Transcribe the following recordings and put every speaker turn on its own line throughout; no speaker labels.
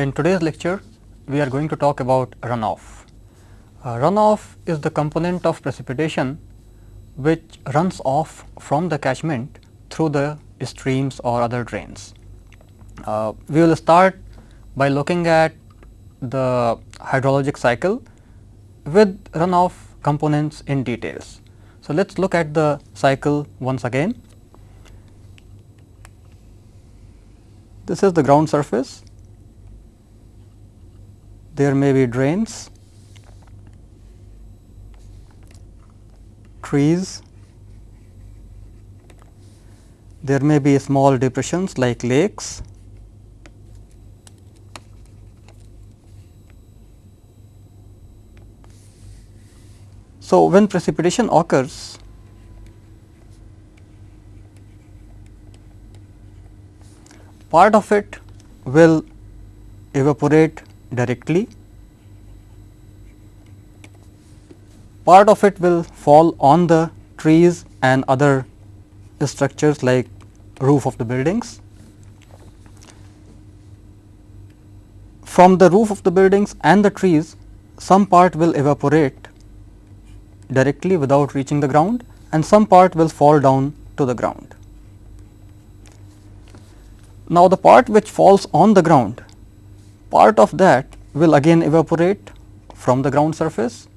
In today's lecture, we are going to talk about runoff. Uh, runoff is the component of precipitation which runs off from the catchment through the streams or other drains. Uh, we will start by looking at the hydrologic cycle with runoff components in details. So, let us look at the cycle once again. This is the ground surface there may be drains, trees, there may be small depressions like lakes, So, when precipitation occurs, part of it will evaporate directly. Part of it will fall on the trees and other structures like roof of the buildings. From the roof of the buildings and the trees, some part will evaporate directly without reaching the ground and some part will fall down to the ground. Now, the part which falls on the ground part of that will again evaporate from the ground surface,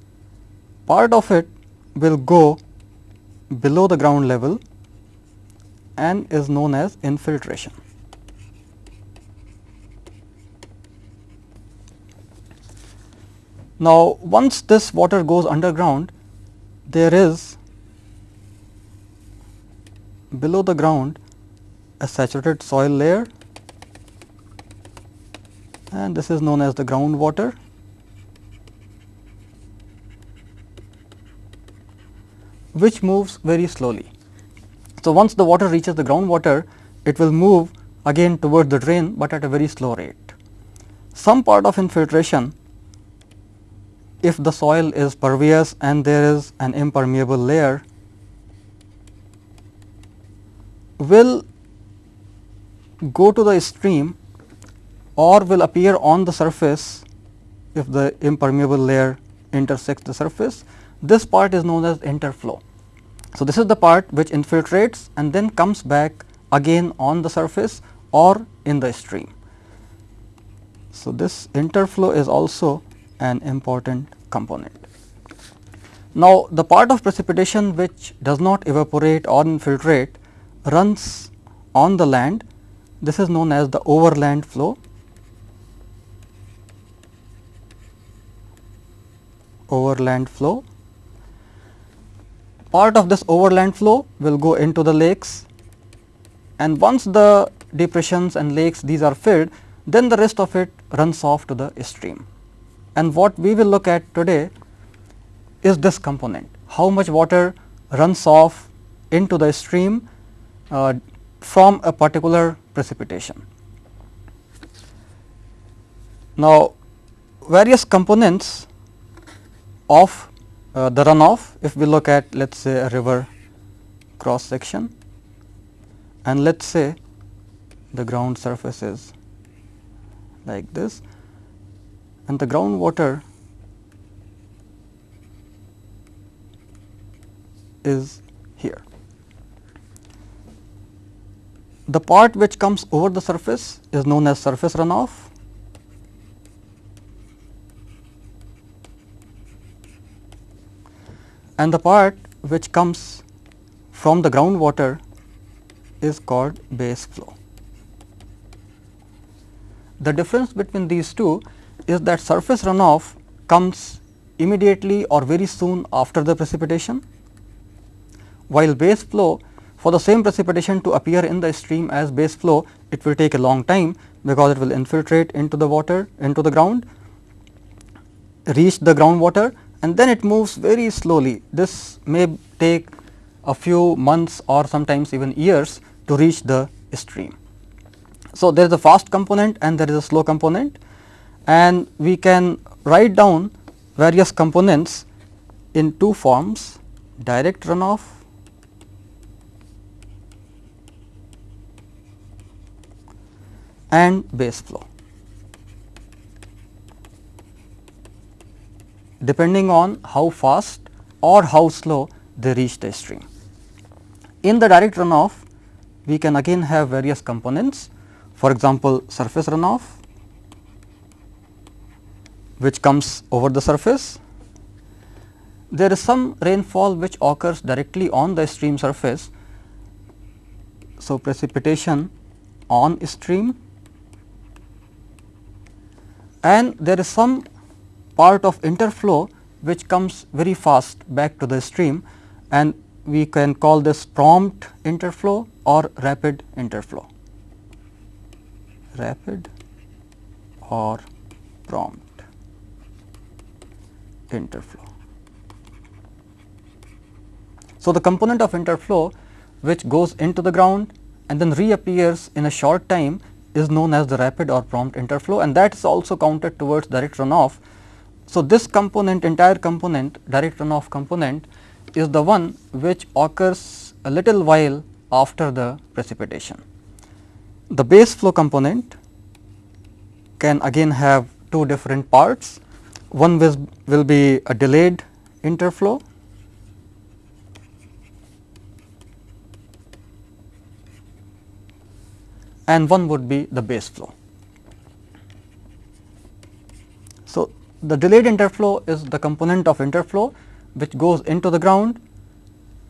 part of it will go below the ground level and is known as infiltration. Now, once this water goes underground, there is below the ground a saturated soil layer and this is known as the groundwater. which moves very slowly. So, once the water reaches the groundwater, it will move again toward the drain, but at a very slow rate. Some part of infiltration, if the soil is pervious and there is an impermeable layer, will go to the stream or will appear on the surface if the impermeable layer intersects the surface. This part is known as interflow. So, this is the part which infiltrates and then comes back again on the surface or in the stream. So, this interflow is also an important component. Now, the part of precipitation which does not evaporate or infiltrate runs on the land. This is known as the overland flow overland flow. Part of this overland flow will go into the lakes and once the depressions and lakes these are filled then the rest of it runs off to the stream. And what we will look at today is this component how much water runs off into the stream uh, from a particular precipitation. Now, various components of uh, the runoff if we look at let us say a river cross section and let us say the ground surface is like this and the groundwater is here. The part which comes over the surface is known as surface runoff and the part which comes from the groundwater is called base flow. The difference between these two is that surface runoff comes immediately or very soon after the precipitation, while base flow for the same precipitation to appear in the stream as base flow it will take a long time because it will infiltrate into the water into the ground, reach the groundwater and then it moves very slowly. This may take a few months or sometimes even years to reach the stream. So, there is a fast component and there is a slow component and we can write down various components in two forms direct runoff and base flow. Depending on how fast or how slow they reach the stream. In the direct runoff, we can again have various components for example, surface runoff which comes over the surface. There is some rainfall which occurs directly on the stream surface. So, precipitation on stream and there is some part of interflow which comes very fast back to the stream and we can call this prompt interflow or rapid interflow rapid or prompt interflow. So, the component of interflow which goes into the ground and then reappears in a short time is known as the rapid or prompt interflow and that is also counted towards direct runoff. So, this component entire component direct runoff component is the one which occurs a little while after the precipitation. The base flow component can again have two different parts. One will, will be a delayed interflow and one would be the base flow. So, the delayed interflow is the component of interflow which goes into the ground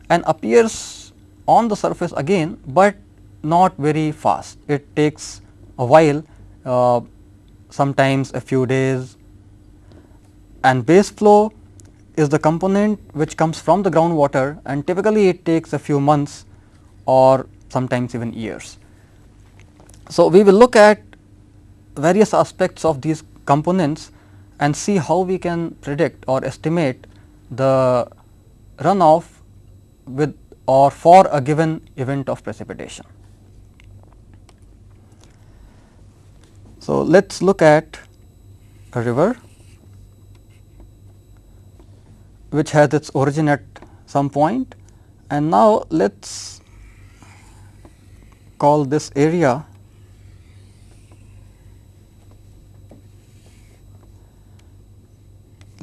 and appears on the surface again, but not very fast. It takes a while uh, sometimes a few days and base flow is the component which comes from the groundwater and typically it takes a few months or sometimes even years. So, we will look at various aspects of these components and see how we can predict or estimate the runoff with or for a given event of precipitation. So, let us look at a river which has its origin at some point and now let us call this area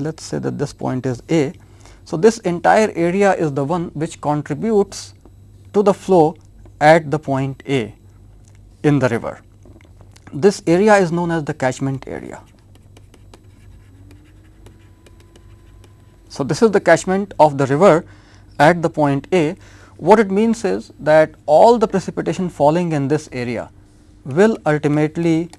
let us say that this point is A. So, this entire area is the one which contributes to the flow at the point A in the river this area is known as the catchment area. So, this is the catchment of the river at the point A. What it means is that all the precipitation falling in this area will ultimately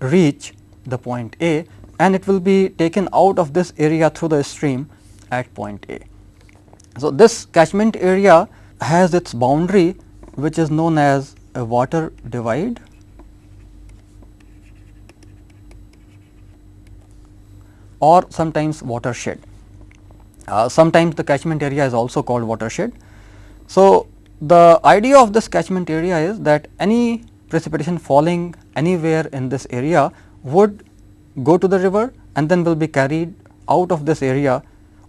reach the point A and it will be taken out of this area through the stream at point A. So, this catchment area has its boundary which is known as a water divide or sometimes watershed. Uh, sometimes the catchment area is also called watershed. So, the idea of this catchment area is that any precipitation falling anywhere in this area would go to the river and then will be carried out of this area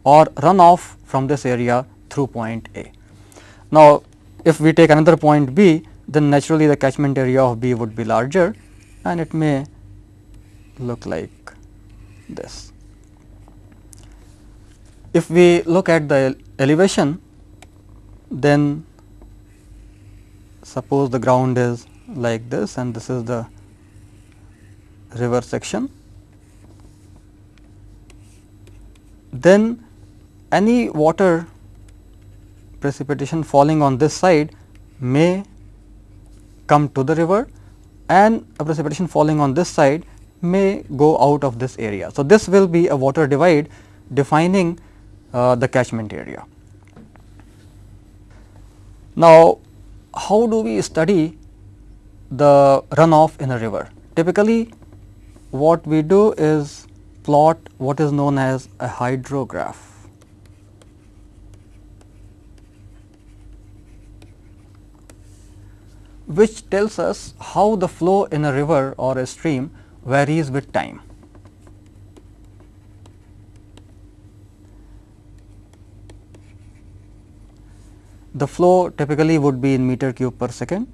or run off from this area through point A. Now, if we take another point B, then naturally the catchment area of B would be larger and it may look like this. If we look at the elevation, then suppose the ground is like this and this is the river section, then any water precipitation falling on this side may come to the river and a precipitation falling on this side may go out of this area. So, this will be a water divide defining uh, the catchment area. Now, how do we study the runoff in a river? Typically, what we do is plot what is known as a hydrograph. which tells us how the flow in a river or a stream varies with time. the flow typically would be in meter cube per second.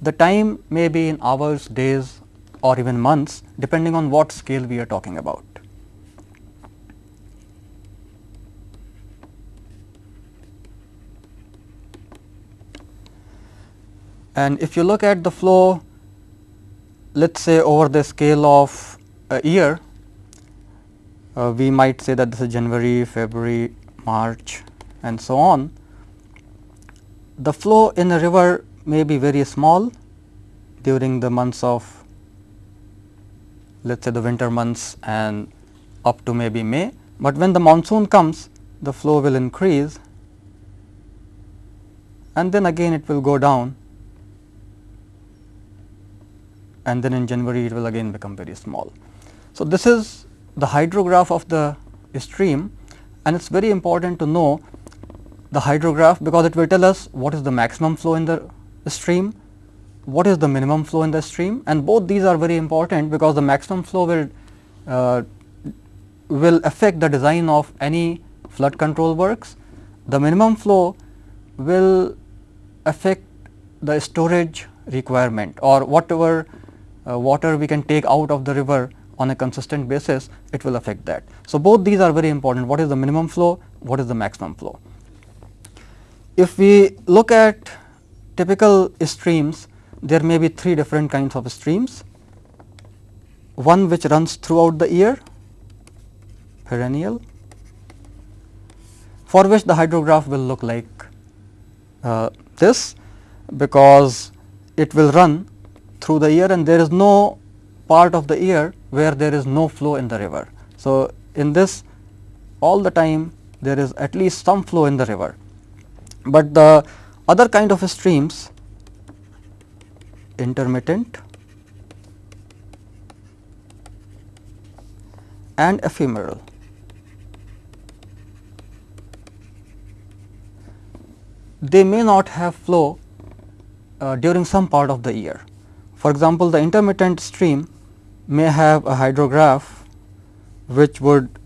The time may be in hours, days or even months depending on what scale we are talking about. And if you look at the flow, let us say over the scale of a year, uh, we might say that this is January, February, March and so on. The flow in a river may be very small during the months of let us say the winter months and up to maybe May, but when the monsoon comes the flow will increase. And then again it will go down. And then in January it will again become very small. So, this is the hydrograph of the stream. And it is very important to know the hydrograph because it will tell us what is the maximum flow in the stream, what is the minimum flow in the stream and both these are very important because the maximum flow will uh, will affect the design of any flood control works. The minimum flow will affect the storage requirement or whatever uh, water we can take out of the river on a consistent basis, it will affect that. So, both these are very important what is the minimum flow, what is the maximum flow. If we look at typical streams, there may be three different kinds of streams. One which runs throughout the year, perennial, for which the hydrograph will look like uh, this, because it will run through the year and there is no part of the year where there is no flow in the river. So, in this all the time there is at least some flow in the river, but the other kind of streams intermittent and ephemeral. They may not have flow uh, during some part of the year. For example, the intermittent stream may have a hydrograph which would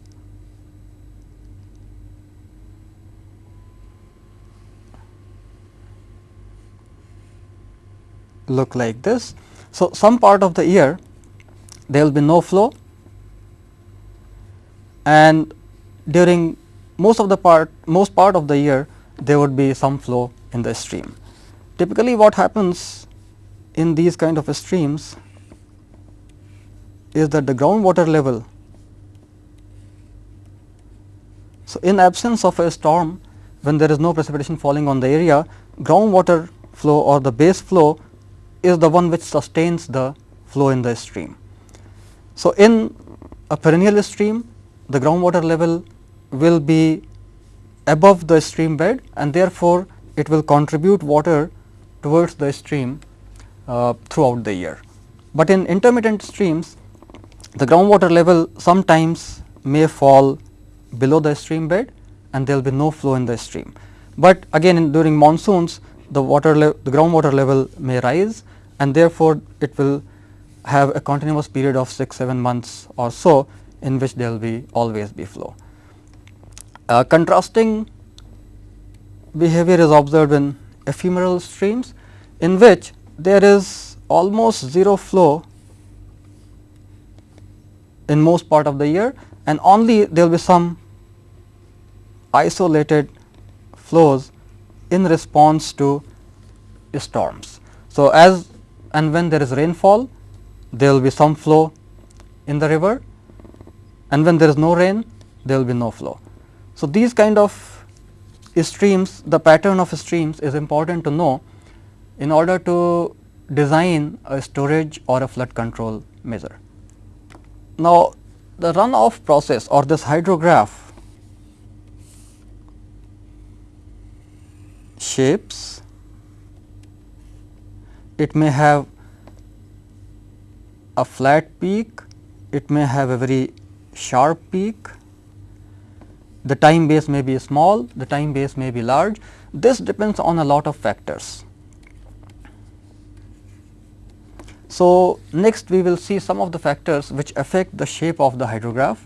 look like this. So, some part of the year there will be no flow and during most of the part most part of the year there would be some flow in the stream. Typically what happens in these kind of streams is that the groundwater level. So, in absence of a storm when there is no precipitation falling on the area, groundwater flow or the base flow is the one which sustains the flow in the stream. So, in a perennial stream the groundwater level will be above the stream bed and therefore, it will contribute water towards the stream uh, throughout the year. But in intermittent streams the groundwater level sometimes may fall below the stream bed and there will be no flow in the stream. But again during monsoons the water the groundwater level may rise and therefore, it will have a continuous period of 6 7 months or so in which there will be always be flow. Uh, contrasting behavior is observed in ephemeral streams in which there is almost 0 flow in most part of the year and only there will be some isolated flows in response to storms. So, as and when there is rainfall there will be some flow in the river and when there is no rain there will be no flow. So, these kind of streams the pattern of streams is important to know in order to design a storage or a flood control measure. Now, the runoff process or this hydrograph shapes, it may have a flat peak, it may have a very sharp peak, the time base may be small, the time base may be large. This depends on a lot of factors. So, next we will see some of the factors which affect the shape of the hydrograph.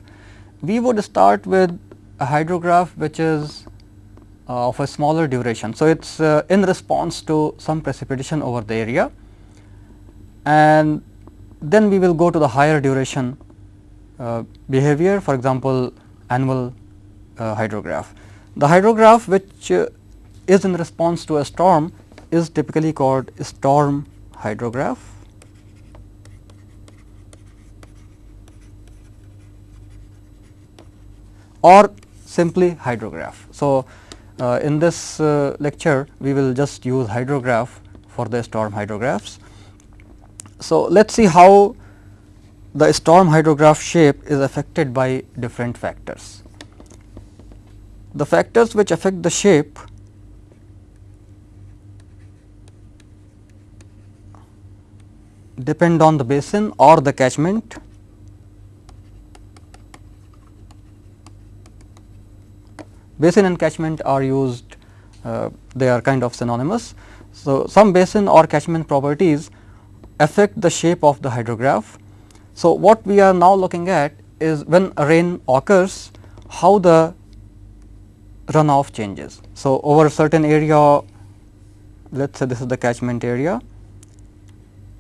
We would start with a hydrograph which is of a smaller duration. So, it is uh, in response to some precipitation over the area and then we will go to the higher duration uh, behavior for example, annual uh, hydrograph. The hydrograph which uh, is in response to a storm is typically called storm hydrograph. or simply hydrograph. So, uh, in this uh, lecture we will just use hydrograph for the storm hydrographs. So, let us see how the storm hydrograph shape is affected by different factors. The factors which affect the shape depend on the basin or the catchment basin and catchment are used uh, they are kind of synonymous. So, some basin or catchment properties affect the shape of the hydrograph. So, what we are now looking at is when rain occurs how the runoff changes. So, over a certain area let us say this is the catchment area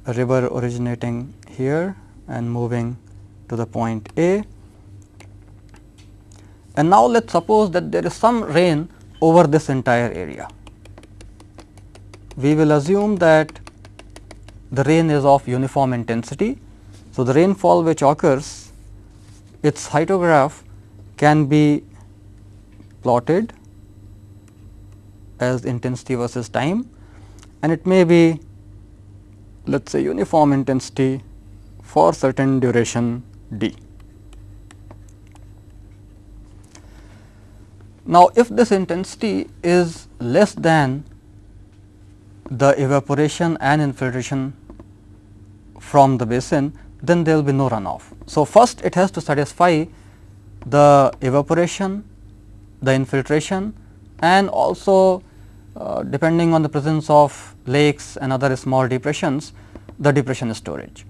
a river originating here and moving to the point A and now let us suppose that there is some rain over this entire area. We will assume that the rain is of uniform intensity. So, the rainfall which occurs its hydrograph can be plotted as intensity versus time and it may be let us say uniform intensity for certain duration d. Now, if this intensity is less than the evaporation and infiltration from the basin, then there will be no runoff. So, first it has to satisfy the evaporation, the infiltration and also uh, depending on the presence of lakes and other small depressions, the depression storage.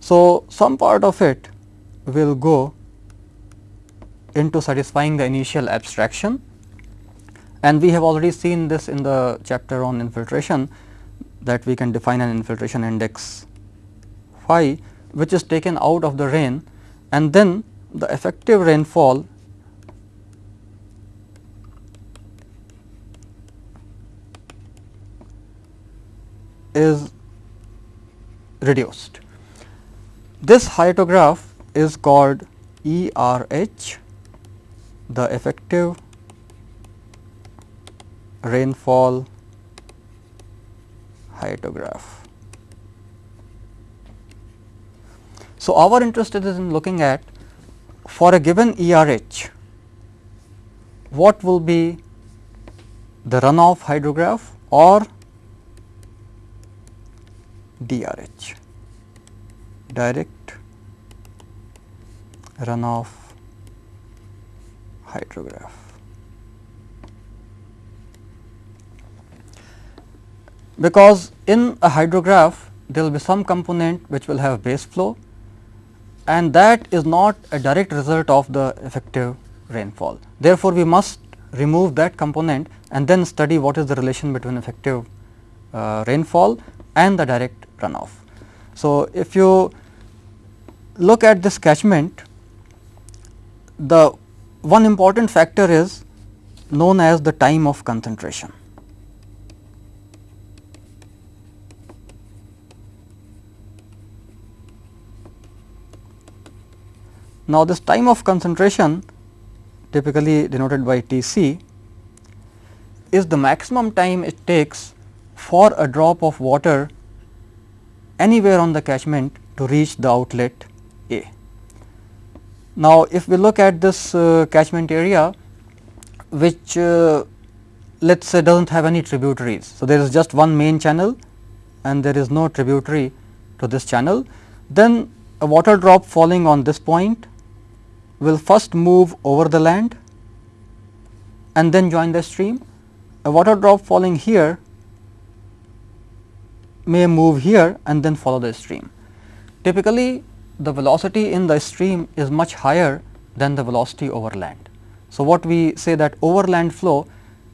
So, some part of it will go into satisfying the initial abstraction and we have already seen this in the chapter on infiltration that we can define an infiltration index phi which is taken out of the rain and then the effective rainfall is reduced. This hydrograph is called ERH the effective rainfall hydrograph. So, our interest is in looking at for a given ERH what will be the runoff hydrograph or DRH direct runoff hydrograph. Because in a hydrograph there will be some component which will have base flow and that is not a direct result of the effective rainfall. Therefore, we must remove that component and then study what is the relation between effective uh, rainfall and the direct runoff. So, if you look at this catchment, the one important factor is known as the time of concentration. Now, this time of concentration typically denoted by T c is the maximum time it takes for a drop of water anywhere on the catchment to reach the outlet. Now, if we look at this uh, catchment area which uh, let us say does not have any tributaries. So, there is just one main channel and there is no tributary to this channel, then a water drop falling on this point will first move over the land and then join the stream. A water drop falling here may move here and then follow the stream. Typically, the velocity in the stream is much higher than the velocity over land. So, what we say that overland flow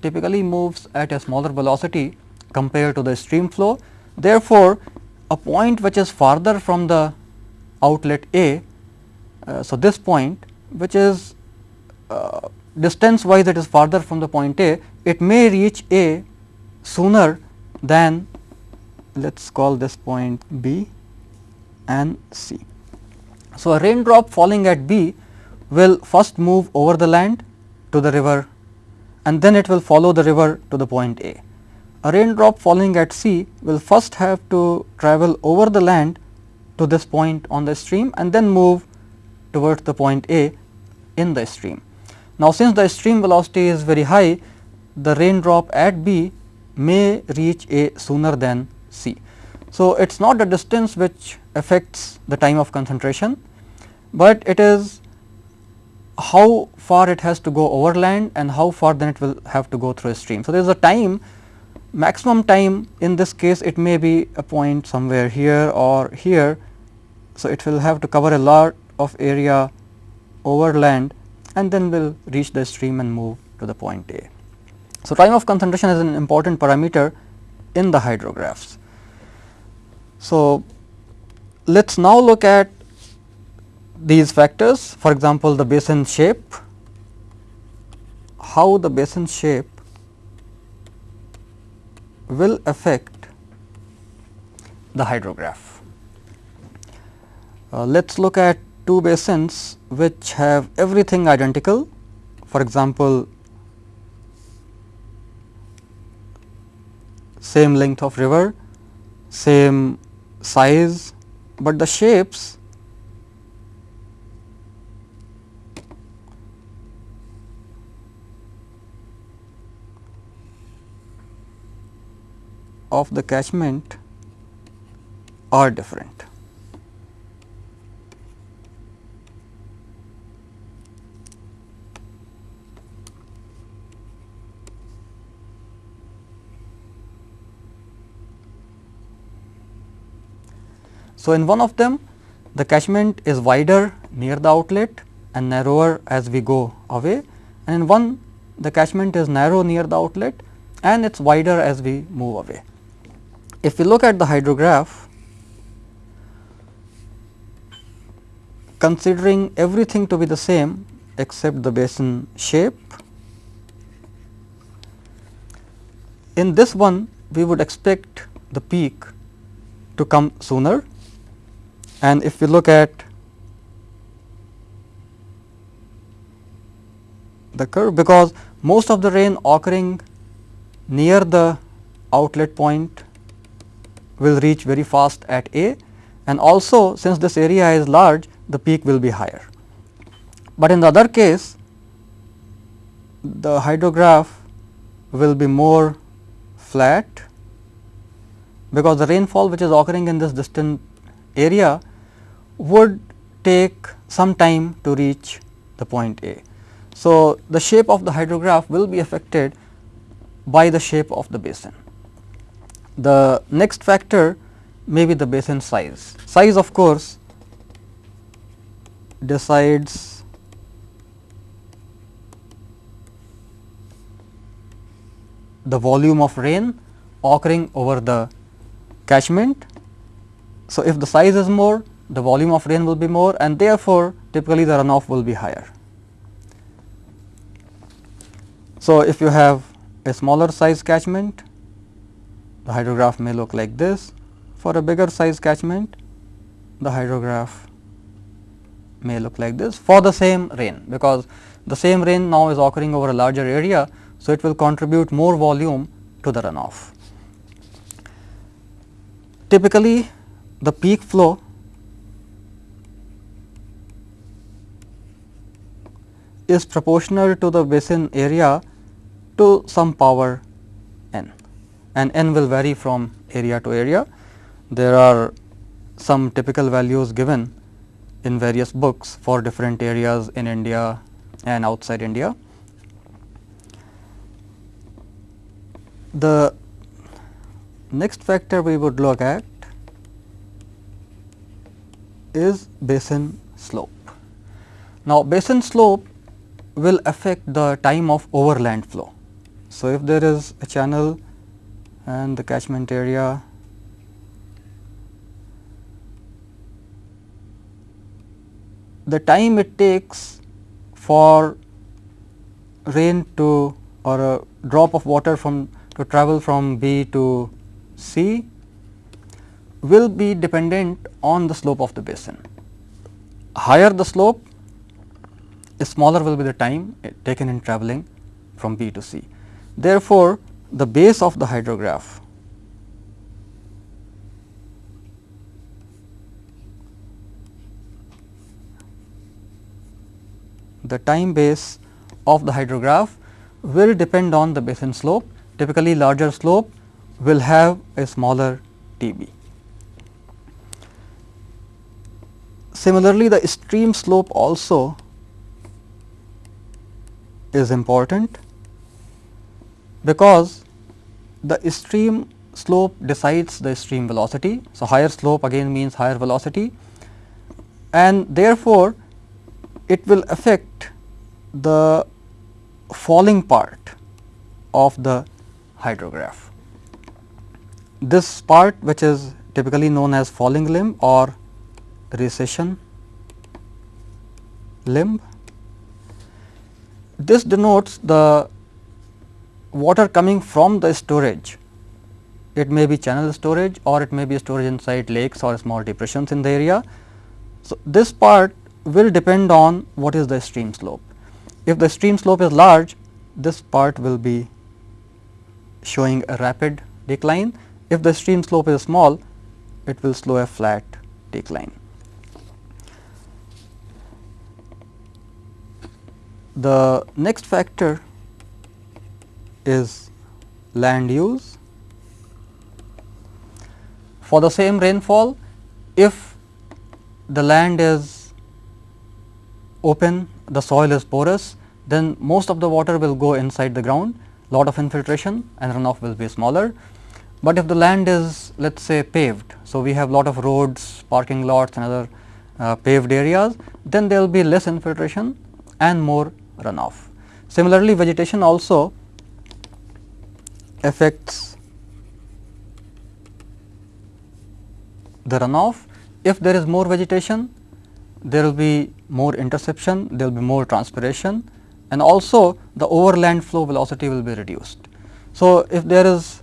typically moves at a smaller velocity compared to the stream flow. Therefore, a point which is farther from the outlet A, uh, so this point which is uh, distance wise it is farther from the point A, it may reach A sooner than let us call this point B and C. So, a raindrop falling at B will first move over the land to the river and then it will follow the river to the point A. A raindrop falling at C will first have to travel over the land to this point on the stream and then move towards the point A in the stream. Now, since the stream velocity is very high, the raindrop at B may reach A sooner than C. So, it is not the distance which affects the time of concentration, but it is how far it has to go over land and how far then it will have to go through a stream. So, there is a time maximum time in this case it may be a point somewhere here or here. So, it will have to cover a lot of area over land and then will reach the stream and move to the point A. So, time of concentration is an important parameter in the hydrographs. So, let us now look at these factors for example, the basin shape, how the basin shape will affect the hydrograph. Uh, let us look at two basins which have everything identical. For example, same length of river, same size, but the shapes of the catchment are different. So, in one of them the catchment is wider near the outlet and narrower as we go away and in one the catchment is narrow near the outlet and it is wider as we move away. If we look at the hydrograph considering everything to be the same except the basin shape, in this one we would expect the peak to come sooner and if we look at the curve because most of the rain occurring near the outlet point will reach very fast at A and also since this area is large the peak will be higher. But in the other case the hydrograph will be more flat because the rainfall which is occurring in this distant area would take some time to reach the point A. So, the shape of the hydrograph will be affected by the shape of the basin. The next factor may be the basin size. Size of course, decides the volume of rain occurring over the catchment. So, if the size is more the volume of rain will be more and therefore, typically the runoff will be higher. So, if you have a smaller size catchment, the hydrograph may look like this. For a bigger size catchment, the hydrograph may look like this for the same rain, because the same rain now is occurring over a larger area. So, it will contribute more volume to the runoff. Typically, the peak flow is proportional to the basin area to some power n and n will vary from area to area. There are some typical values given in various books for different areas in India and outside India. The next factor we would look at is basin slope. Now, basin slope will affect the time of overland flow. So, if there is a channel and the catchment area the time it takes for rain to or a drop of water from to travel from B to C will be dependent on the slope of the basin. Higher the slope, smaller will be the time eh, taken in travelling from B to C. Therefore, the base of the hydrograph the time base of the hydrograph will depend on the basin slope. Typically, larger slope will have a smaller TB. Similarly, the stream slope also is important because the stream slope decides the stream velocity. So, higher slope again means higher velocity and therefore, it will affect the falling part of the hydrograph. This part which is typically known as falling limb or recession limb. This denotes the water coming from the storage. It may be channel storage or it may be storage inside lakes or small depressions in the area. So, this part will depend on what is the stream slope. If the stream slope is large, this part will be showing a rapid decline. If the stream slope is small, it will slow a flat decline. The next factor is land use. For the same rainfall, if the land is open, the soil is porous, then most of the water will go inside the ground, lot of infiltration and runoff will be smaller. But if the land is let us say paved, so we have lot of roads, parking lots and other uh, paved areas, then there will be less infiltration and more runoff. Similarly, vegetation also affects the runoff. If there is more vegetation, there will be more interception, there will be more transpiration and also the overland flow velocity will be reduced. So, if there is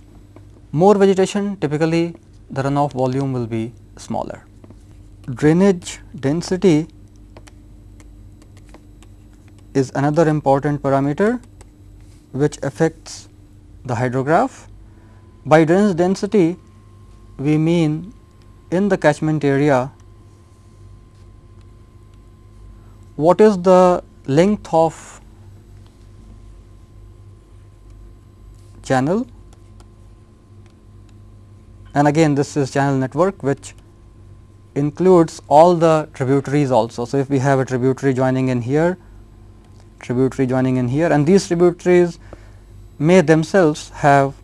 more vegetation typically the runoff volume will be smaller. Drainage density is another important parameter which affects the hydrograph. By drainage density we mean in the catchment area what is the length of channel and again this is channel network which includes all the tributaries also. So, if we have a tributary joining in here tributary joining in here and these tributaries may themselves have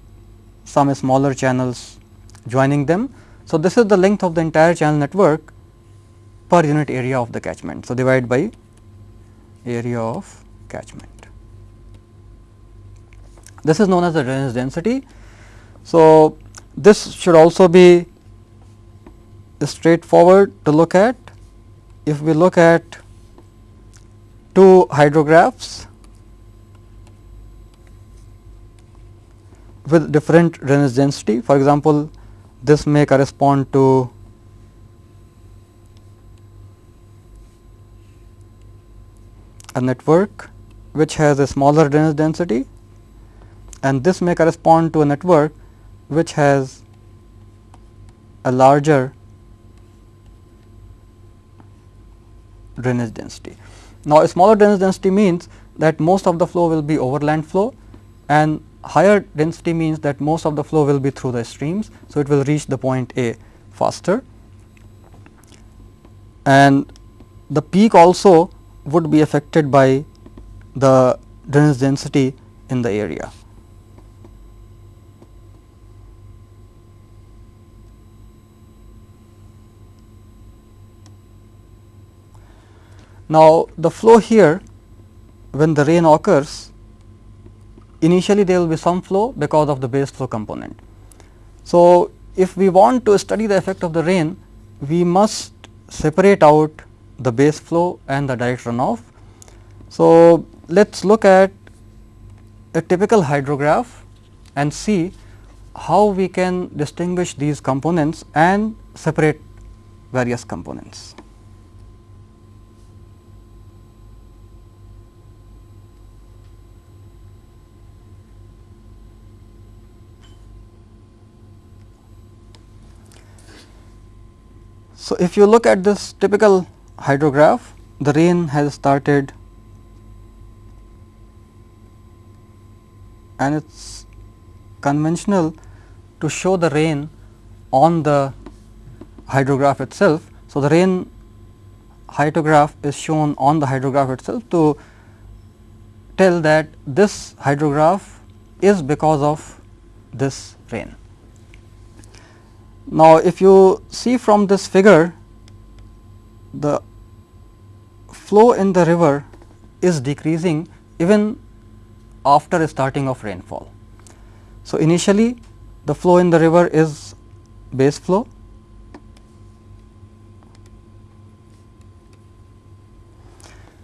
some smaller channels joining them. So, this is the length of the entire channel network per unit area of the catchment. So, divide by area of catchment. This is known as the drainage density. So, this should also be straightforward to look at. If we look at two hydrographs with different drainage density. For example, this may correspond to a network which has a smaller drainage density and this may correspond to a network which has a larger drainage density. Now, a smaller density means that most of the flow will be overland flow and higher density means that most of the flow will be through the streams. So, it will reach the point A faster and the peak also would be affected by the drainage density in the area. Now, the flow here when the rain occurs initially there will be some flow because of the base flow component. So, if we want to study the effect of the rain we must separate out the base flow and the direct runoff. So, let us look at a typical hydrograph and see how we can distinguish these components and separate various components. So, if you look at this typical hydrograph, the rain has started and it is conventional to show the rain on the hydrograph itself. So, the rain hydrograph is shown on the hydrograph itself to tell that this hydrograph is because of this rain. Now, if you see from this figure the flow in the river is decreasing even after starting of rainfall. So, initially the flow in the river is base flow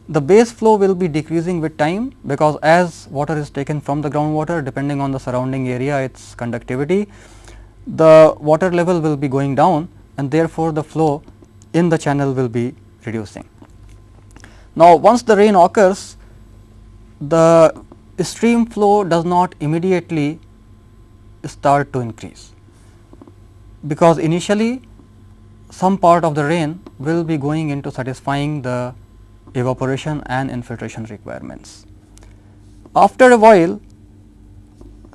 the base flow will be decreasing with time because as water is taken from the groundwater depending on the surrounding area its conductivity the water level will be going down and therefore, the flow in the channel will be reducing. Now, once the rain occurs the stream flow does not immediately start to increase because initially some part of the rain will be going into satisfying the evaporation and infiltration requirements. After a while,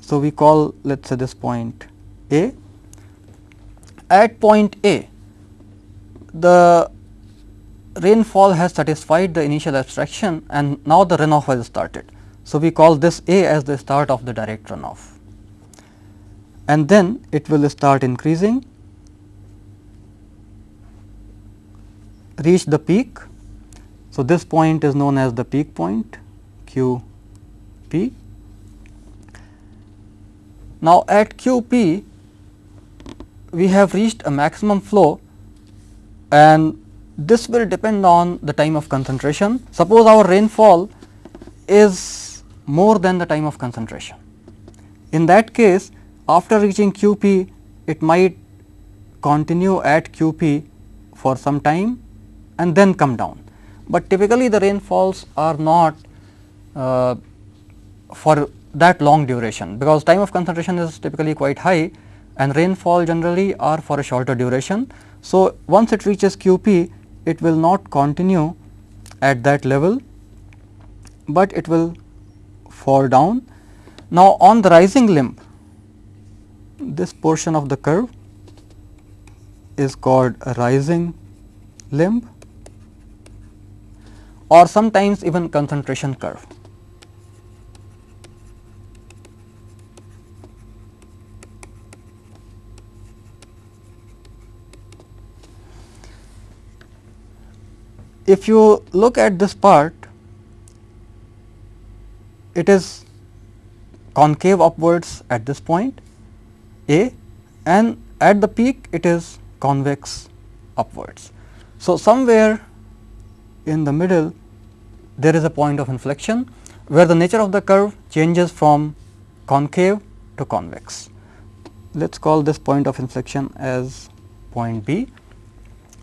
so we call let us say this point A. At point A, the rainfall has satisfied the initial abstraction and now the runoff has started. So, we call this A as the start of the direct runoff and then it will start increasing reach the peak so, this point is known as the peak point Q p. Now, at Q p we have reached a maximum flow and this will depend on the time of concentration. Suppose our rainfall is more than the time of concentration. In that case after reaching Q p it might continue at Q p for some time and then come down but typically the rainfalls are not uh, for that long duration because time of concentration is typically quite high and rainfall generally are for a shorter duration. So, once it reaches QP it will not continue at that level, but it will fall down. Now, on the rising limb this portion of the curve is called a rising limb or sometimes even concentration curve. If you look at this part, it is concave upwards at this point A and at the peak it is convex upwards. So, somewhere in the middle there is a point of inflection where the nature of the curve changes from concave to convex. Let us call this point of inflection as point B.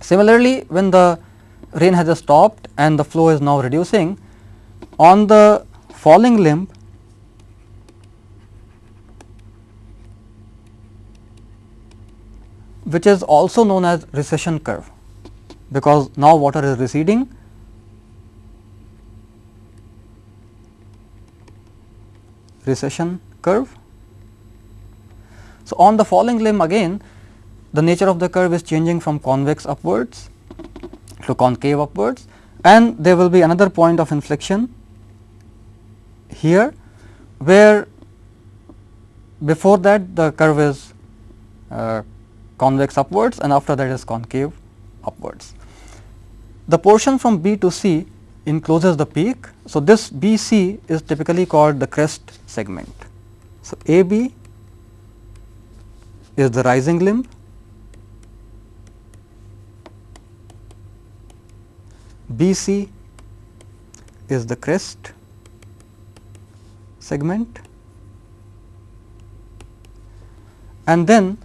Similarly, when the rain has just stopped and the flow is now reducing. On the falling limb which is also known as recession curve because now water is receding. Recession curve. So, on the falling limb again the nature of the curve is changing from convex upwards to concave upwards and there will be another point of inflection here where before that the curve is uh, convex upwards and after that is concave upwards. The portion from B to C encloses the peak. So, this B C is typically called the crest segment. So, A B is the rising limb, B C is the crest segment and then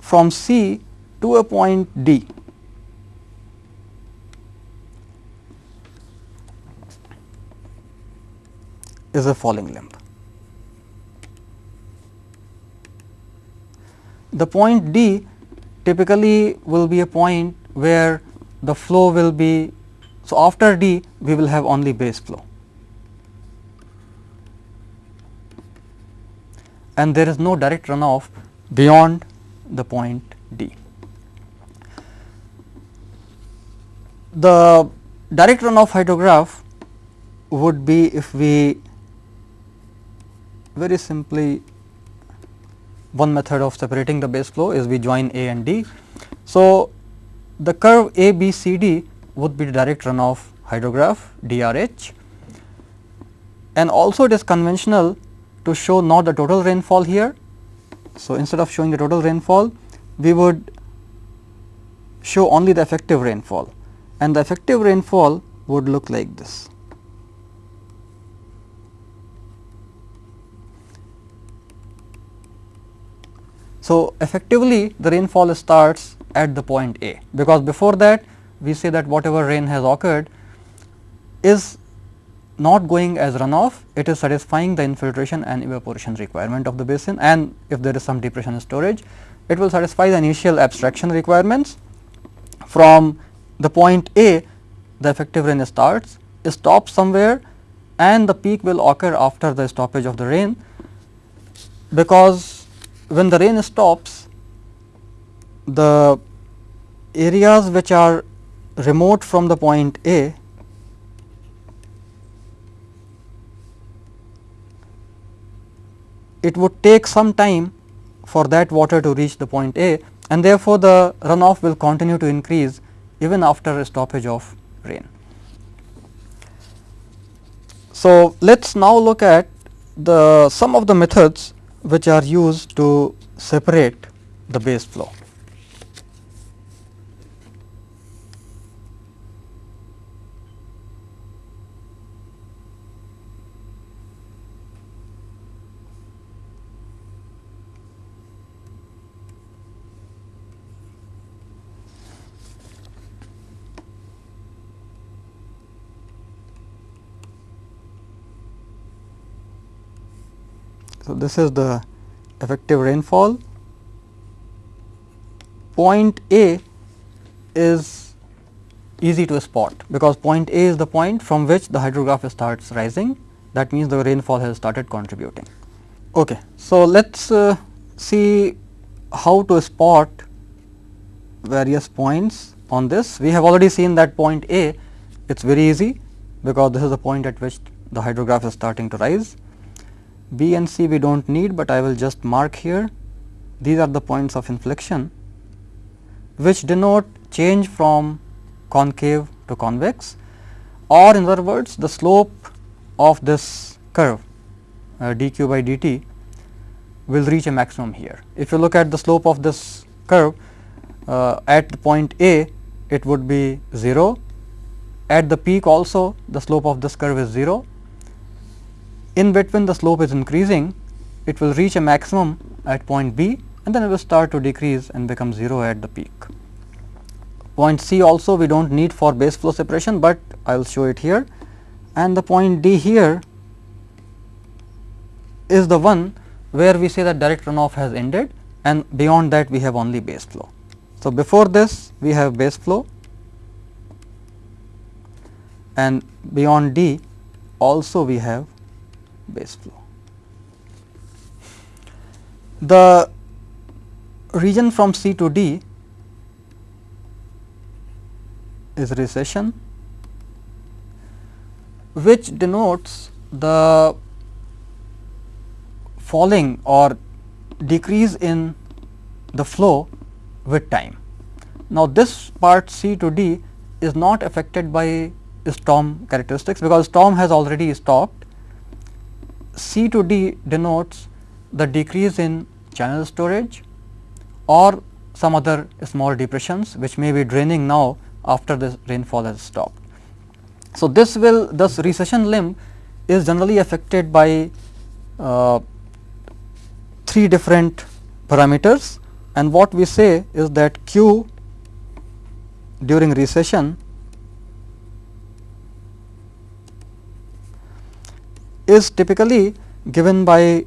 from C to a point D. is a falling limb. The point D typically will be a point where the flow will be. So, after D we will have only base flow and there is no direct runoff beyond the point D. The direct runoff hydrograph would be if we very simply one method of separating the base flow is we join A and D. So, the curve A B C D would be the direct runoff hydrograph DRH and also it is conventional to show not the total rainfall here. So, instead of showing the total rainfall we would show only the effective rainfall and the effective rainfall would look like this. So, effectively the rainfall starts at the point A, because before that we say that whatever rain has occurred is not going as runoff, it is satisfying the infiltration and evaporation requirement of the basin and if there is some depression storage, it will satisfy the initial abstraction requirements. From the point A, the effective rain starts, stops somewhere and the peak will occur after the stoppage of the rain, because when the rain stops, the areas which are remote from the point A it would take some time for that water to reach the point A and therefore, the runoff will continue to increase even after a stoppage of rain. So, let us now look at the some of the methods which are used to separate the base flow. So, this is the effective rainfall. Point A is easy to spot, because point A is the point from which the hydrograph starts rising that means the rainfall has started contributing. Okay. So, let us uh, see how to spot various points on this. We have already seen that point A it is very easy because this is the point at which the hydrograph is starting to rise. B and C we do not need, but I will just mark here. These are the points of inflection which denote change from concave to convex or in other words the slope of this curve uh, dq by dt will reach a maximum here. If you look at the slope of this curve uh, at the point A it would be 0, at the peak also the slope of this curve is 0 in between the slope is increasing, it will reach a maximum at point B and then it will start to decrease and become 0 at the peak. Point C also we do not need for base flow separation, but I will show it here and the point D here is the one where we say that direct runoff has ended and beyond that we have only base flow. So, before this we have base flow and beyond D also we have base flow. The region from C to D is recession which denotes the falling or decrease in the flow with time. Now, this part C to D is not affected by storm characteristics because storm has already stopped C to D denotes the decrease in channel storage or some other small depressions which may be draining now after the rainfall has stopped. So, this will this recession limb is generally affected by uh, three different parameters and what we say is that q during recession is typically given by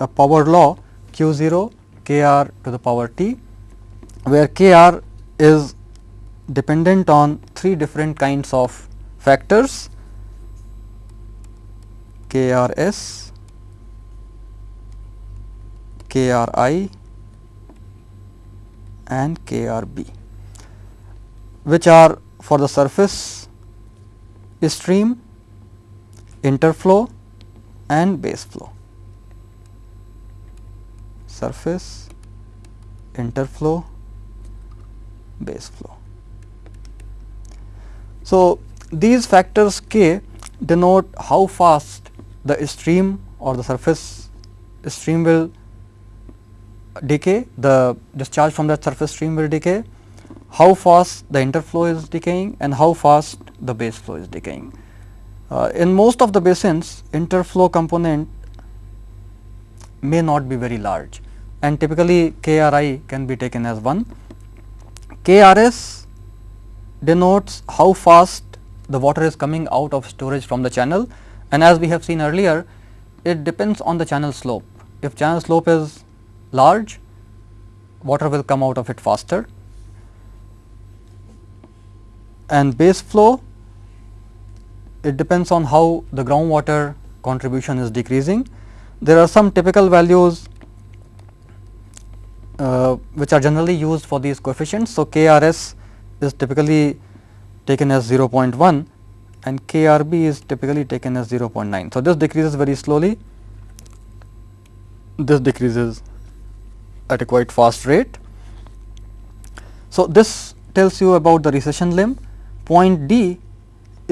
a power law q 0 k r to the power t, where k r is dependent on three different kinds of factors k r s, k r i and k r b, which are for the surface stream, interflow and base flow. Surface, interflow, base flow. So, these factors k denote how fast the stream or the surface stream will decay, the discharge from that surface stream will decay, how fast the interflow is decaying and how fast the base flow is decaying. Uh, in most of the basins interflow component may not be very large and typically KRI can be taken as 1. KRS denotes how fast the water is coming out of storage from the channel and as we have seen earlier it depends on the channel slope. If channel slope is large water will come out of it faster and base flow it depends on how the groundwater contribution is decreasing. There are some typical values uh, which are generally used for these coefficients. So, KRS is typically taken as 0.1 and KRB is typically taken as 0.9. So, this decreases very slowly, this decreases at a quite fast rate. So, this tells you about the recession limb Point D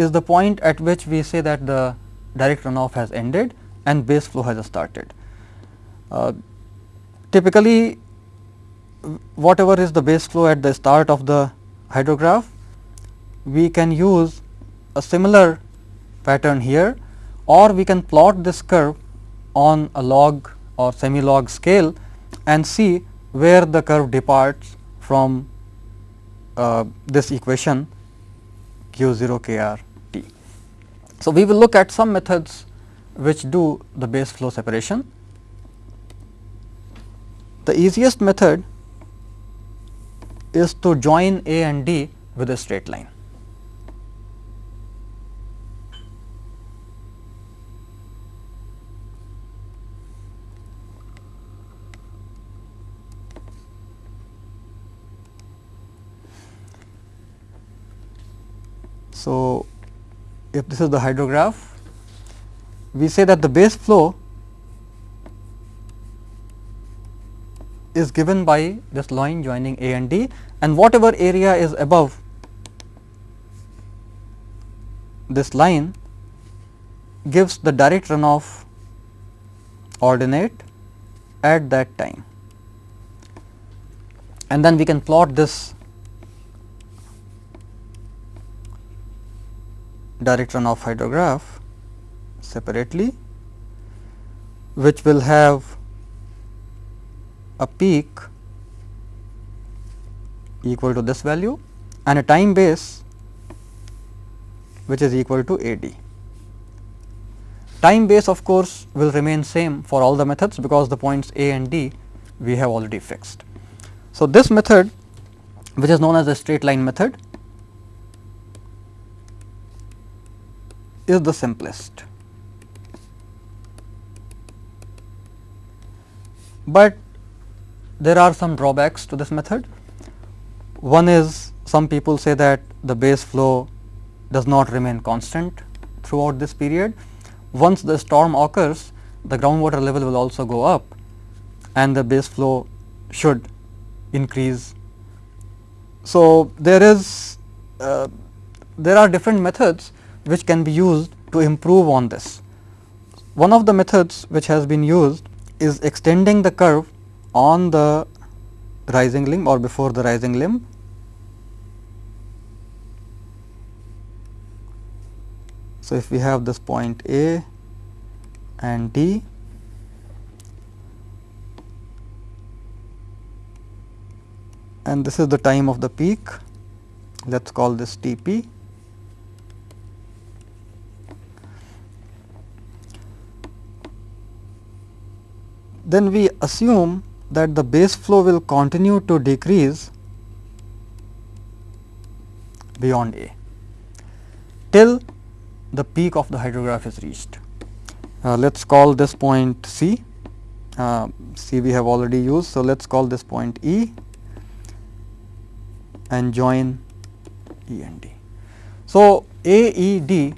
is the point at which we say that the direct runoff has ended and base flow has started. Uh, typically, whatever is the base flow at the start of the hydrograph, we can use a similar pattern here or we can plot this curve on a log or semi log scale and see where the curve departs from uh, this equation q 0 k r. So, we will look at some methods which do the base flow separation. The easiest method is to join A and D with a straight line. So, if this is the hydrograph, we say that the base flow is given by this line joining A and D and whatever area is above this line gives the direct runoff ordinate at that time. And then we can plot this direct runoff hydrograph separately which will have a peak equal to this value and a time base which is equal to A d. Time base of course, will remain same for all the methods because the points A and D we have already fixed. So, this method which is known as the straight line method is the simplest. But there are some drawbacks to this method. One is some people say that the base flow does not remain constant throughout this period. Once the storm occurs, the groundwater level will also go up and the base flow should increase. So, there is uh, there are different methods which can be used to improve on this. One of the methods which has been used is extending the curve on the rising limb or before the rising limb. So, if we have this point A and D and this is the time of the peak, let us call this T p Then we assume that the base flow will continue to decrease beyond A till the peak of the hydrograph is reached. Uh, let us call this point C, uh, C we have already used. So, let us call this point E and join E and D. So, A, E, D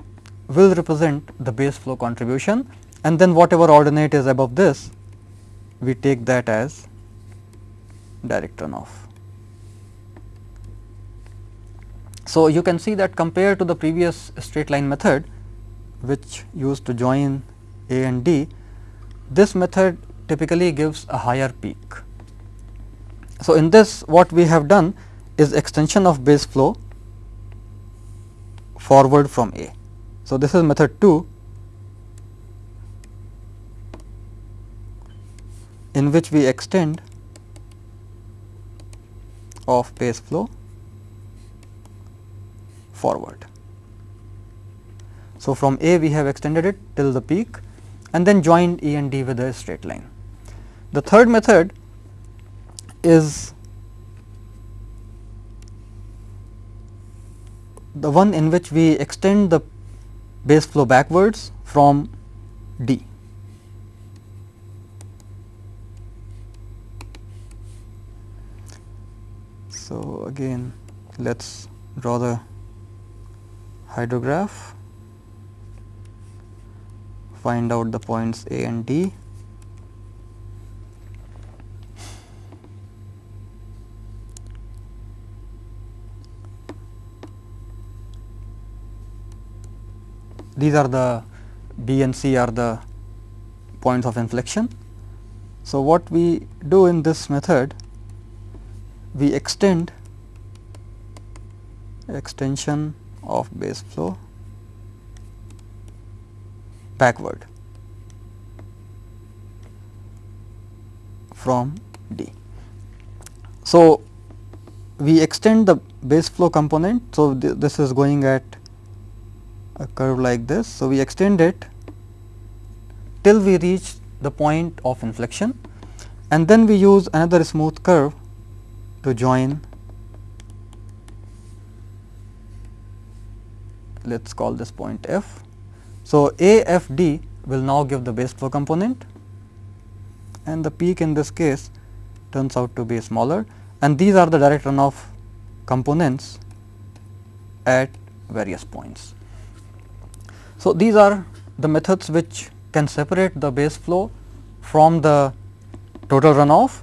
will represent the base flow contribution and then whatever ordinate is above this we take that as direct runoff. So, you can see that compared to the previous straight line method which used to join A and D, this method typically gives a higher peak. So, in this what we have done is extension of base flow forward from A. So, this is method 2 in which we extend of base flow forward. So, from A we have extended it till the peak and then joined E and D with a straight line. The third method is the one in which we extend the base flow backwards from D. So, again let us draw the hydrograph, find out the points A and D these are the B and C are the points of inflection. So, what we do in this method we extend extension of base flow backward from D. So, we extend the base flow component. So, th this is going at a curve like this. So, we extend it till we reach the point of inflection and then we use another smooth curve to join let us call this point f. So, A f d will now give the base flow component and the peak in this case turns out to be smaller and these are the direct runoff components at various points. So, these are the methods which can separate the base flow from the total runoff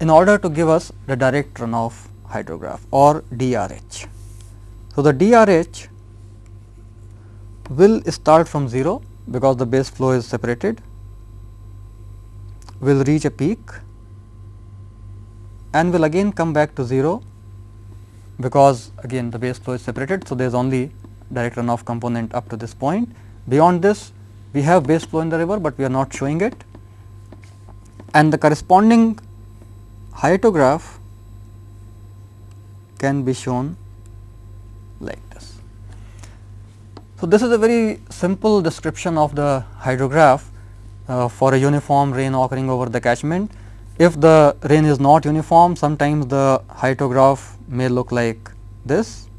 in order to give us the direct runoff hydrograph or DRH. So, the DRH will start from 0 because the base flow is separated, will reach a peak and will again come back to 0 because again the base flow is separated. So, there is only direct runoff component up to this point. Beyond this we have base flow in the river, but we are not showing it and the corresponding hydrograph can be shown like this. So, this is a very simple description of the hydrograph uh, for a uniform rain occurring over the catchment. If the rain is not uniform, sometimes the hydrograph may look like this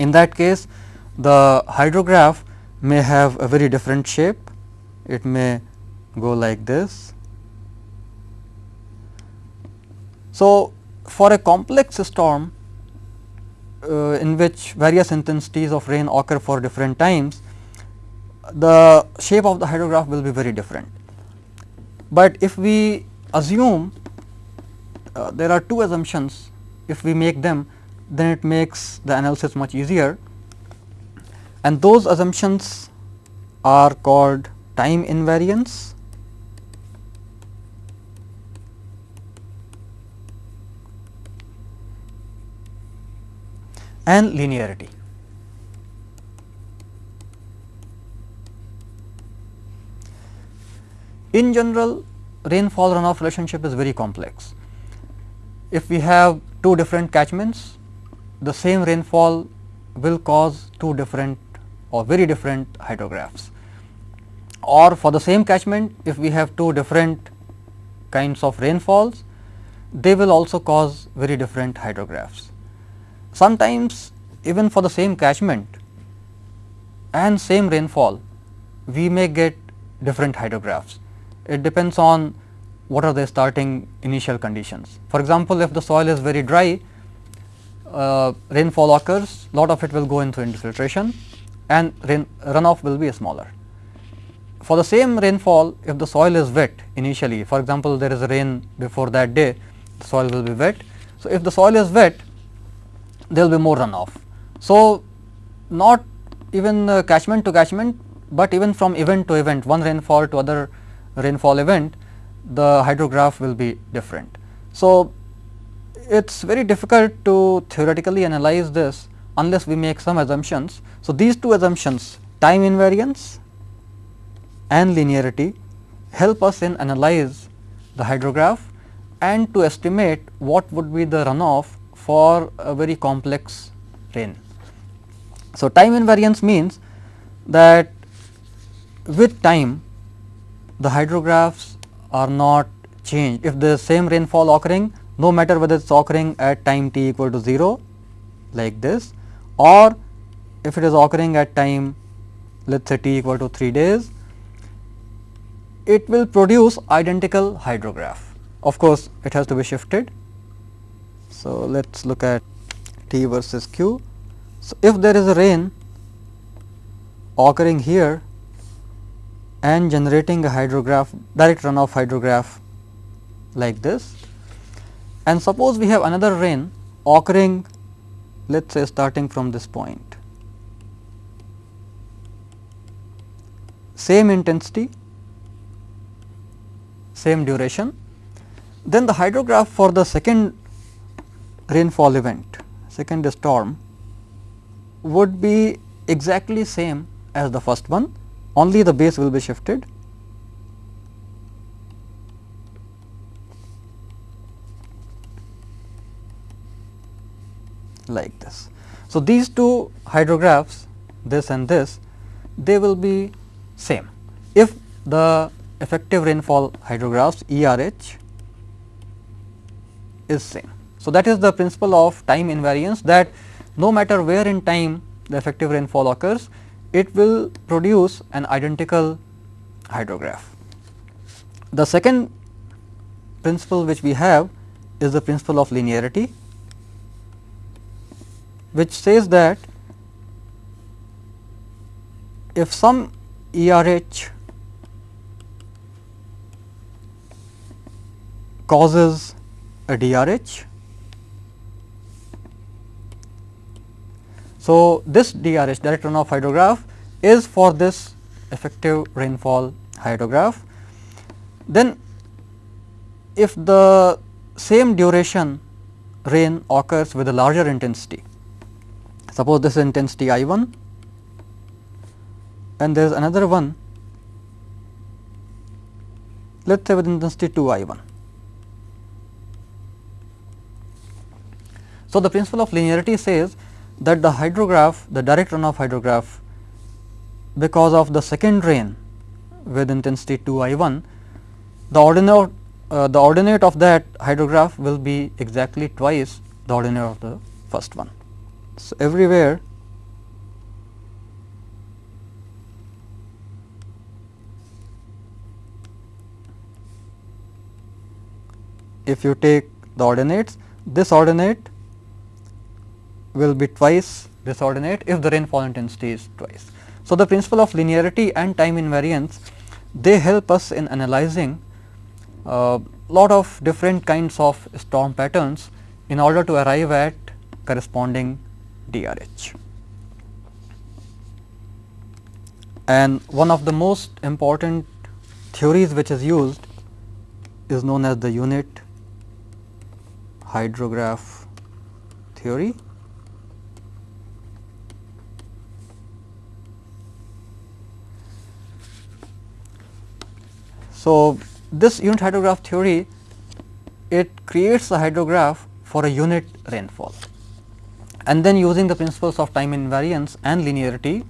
In that case the hydrograph may have a very different shape, it may go like this. So, for a complex storm uh, in which various intensities of rain occur for different times, the shape of the hydrograph will be very different. But if we assume uh, there are two assumptions, if we make them then it makes the analysis much easier and those assumptions are called time invariance and linearity. In general rainfall runoff relationship is very complex. If we have two different catchments, the same rainfall will cause two different or very different hydrographs or for the same catchment if we have two different kinds of rainfalls they will also cause very different hydrographs. Sometimes even for the same catchment and same rainfall we may get different hydrographs. It depends on what are the starting initial conditions. For example, if the soil is very dry uh, rainfall occurs lot of it will go into infiltration and rain runoff will be smaller. For the same rainfall if the soil is wet initially for example, there is rain before that day the soil will be wet. So, if the soil is wet there will be more runoff. So, not even uh, catchment to catchment, but even from event to event one rainfall to other rainfall event the hydrograph will be different. So, it is very difficult to theoretically analyze this unless we make some assumptions. So, these two assumptions time invariance and linearity help us in analyze the hydrograph and to estimate what would be the runoff for a very complex rain. So, time invariance means that with time the hydrographs are not changed. If the same rainfall occurring no matter whether it is occurring at time t equal to 0 like this or if it is occurring at time let us say t equal to 3 days, it will produce identical hydrograph. Of course, it has to be shifted. So, let us look at T versus Q. So, if there is a rain occurring here and generating a hydrograph direct runoff hydrograph like this and suppose we have another rain occurring let us say starting from this point same intensity same duration then the hydrograph for the second rainfall event, second storm would be exactly same as the first one, only the base will be shifted. like this. So, these two hydrographs this and this they will be same if the effective rainfall hydrographs ERH is same. So, that is the principle of time invariance that no matter where in time the effective rainfall occurs, it will produce an identical hydrograph. The second principle which we have is the principle of linearity, which says that if some ERH causes a DRH. So, this DRH direct runoff hydrograph is for this effective rainfall hydrograph. Then if the same duration rain occurs with a larger intensity, suppose this is intensity I 1 and there is another one let us say with intensity 2 I 1 So, the principle of linearity says that the hydrograph the direct runoff hydrograph because of the second rain with intensity 2 I 1 the ordinate uh, the ordinate of that hydrograph will be exactly twice the ordinate of the first one. So, everywhere if you take the ordinates this ordinate will be twice this ordinate if the rainfall intensity is twice. So, the principle of linearity and time invariance they help us in analyzing a uh, lot of different kinds of storm patterns in order to arrive at corresponding DRH. And one of the most important theories which is used is known as the unit hydrograph theory. So, this unit hydrograph theory it creates a hydrograph for a unit rainfall and then using the principles of time invariance and linearity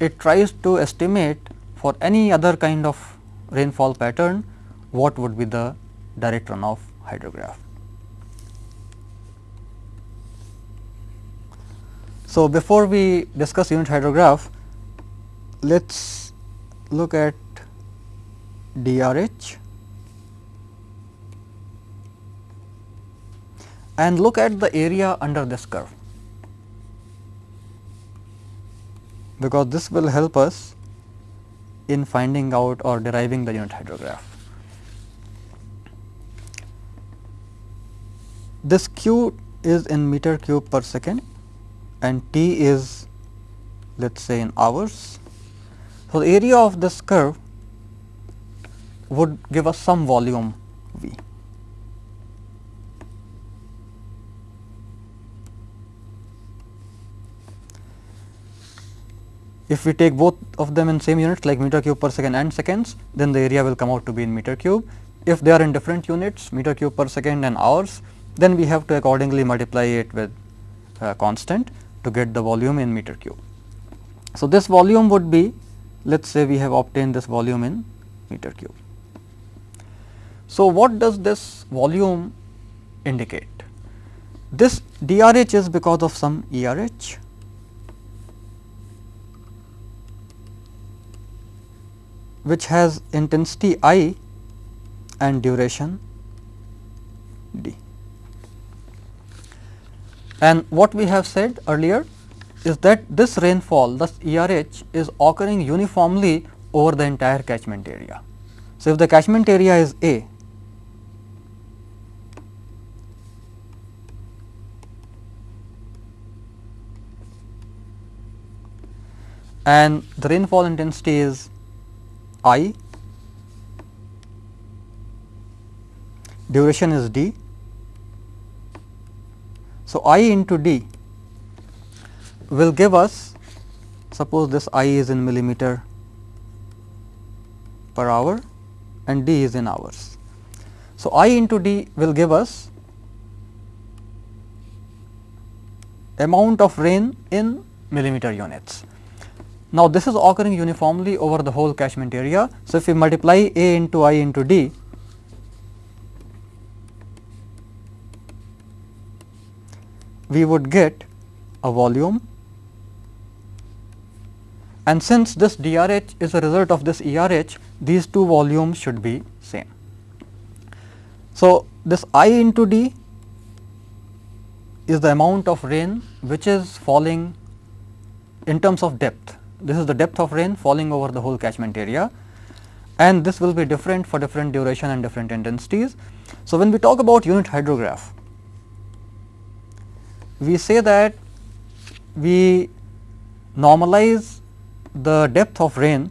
it tries to estimate for any other kind of rainfall pattern what would be the direct runoff hydrograph. So, before we discuss unit hydrograph, let us look at DRH and look at the area under this curve, because this will help us in finding out or deriving the unit hydrograph. This Q is in meter cube per second and T is let us say in hours. So, the area of this curve would give us some volume V. If we take both of them in same units like meter cube per second and seconds, then the area will come out to be in meter cube. If they are in different units meter cube per second and hours, then we have to accordingly multiply it with uh, constant to get the volume in meter cube. So, this volume would be let us say we have obtained this volume in meter cube. So, what does this volume indicate? This DRH is because of some ERH which has intensity I and duration d. And what we have said earlier is that this rainfall thus ERH is occurring uniformly over the entire catchment area. So, if the catchment area is A and the rainfall intensity is I, duration is d. So, I into d will give us suppose this I is in millimeter per hour and d is in hours. So, I into d will give us amount of rain in millimeter units. Now, this is occurring uniformly over the whole catchment area. So, if we multiply A into I into D, we would get a volume and since this DRH is a result of this ERH, these two volumes should be same. So, this I into D is the amount of rain which is falling in terms of depth this is the depth of rain falling over the whole catchment area and this will be different for different duration and different intensities. So, when we talk about unit hydrograph, we say that we normalize the depth of rain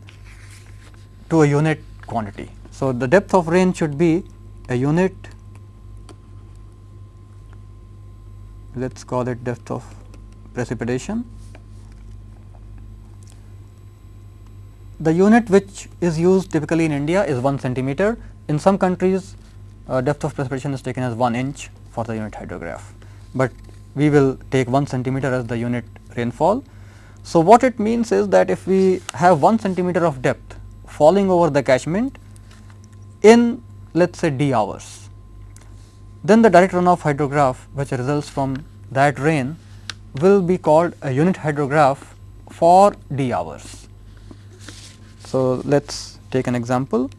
to a unit quantity. So, the depth of rain should be a unit let us call it depth of precipitation The unit which is used typically in India is 1 centimeter. In some countries uh, depth of precipitation is taken as 1 inch for the unit hydrograph, but we will take 1 centimeter as the unit rainfall. So, what it means is that if we have 1 centimeter of depth falling over the catchment in let us say d hours, then the direct runoff hydrograph which results from that rain will be called a unit hydrograph for d hours. So, let us take an example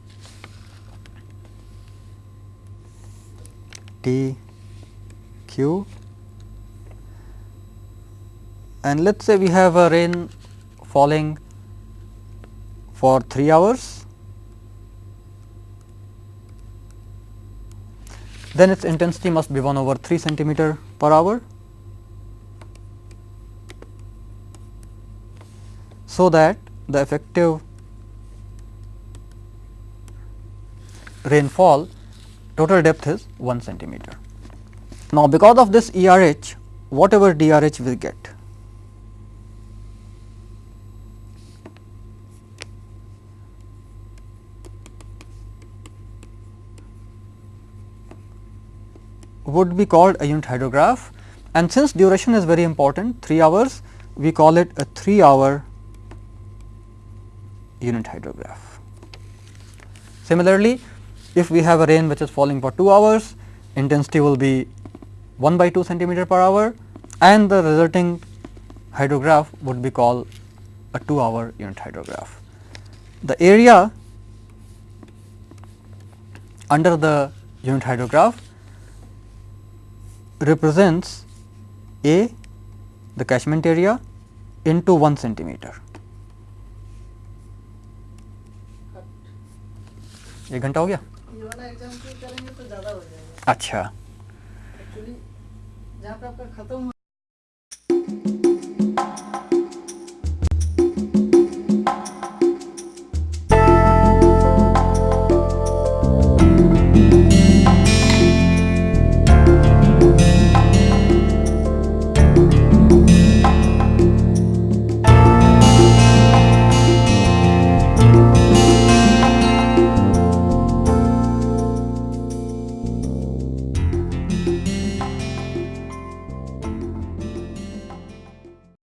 T Q and let us say we have a rain falling for 3 hours then its intensity must be 1 over 3 centimeter per hour. So, that the effective rainfall total depth is 1 centimeter. Now, because of this ERH whatever DRH we get would be called a unit hydrograph and since duration is very important 3 hours we call it a 3 hour unit hydrograph. Similarly, if we have a rain which is falling for 2 hours intensity will be 1 by 2 centimeter per hour and the resulting hydrograph would be called a 2 hour unit hydrograph. The area under the unit hydrograph represents A the catchment area into 1 centimeter. एक घंटा हो गया
ये वाला exam क्यों करेंगे तो ज़्यादा हो जाएगा
अच्छा
एक्चुअली जहाँ पे आपका खत्म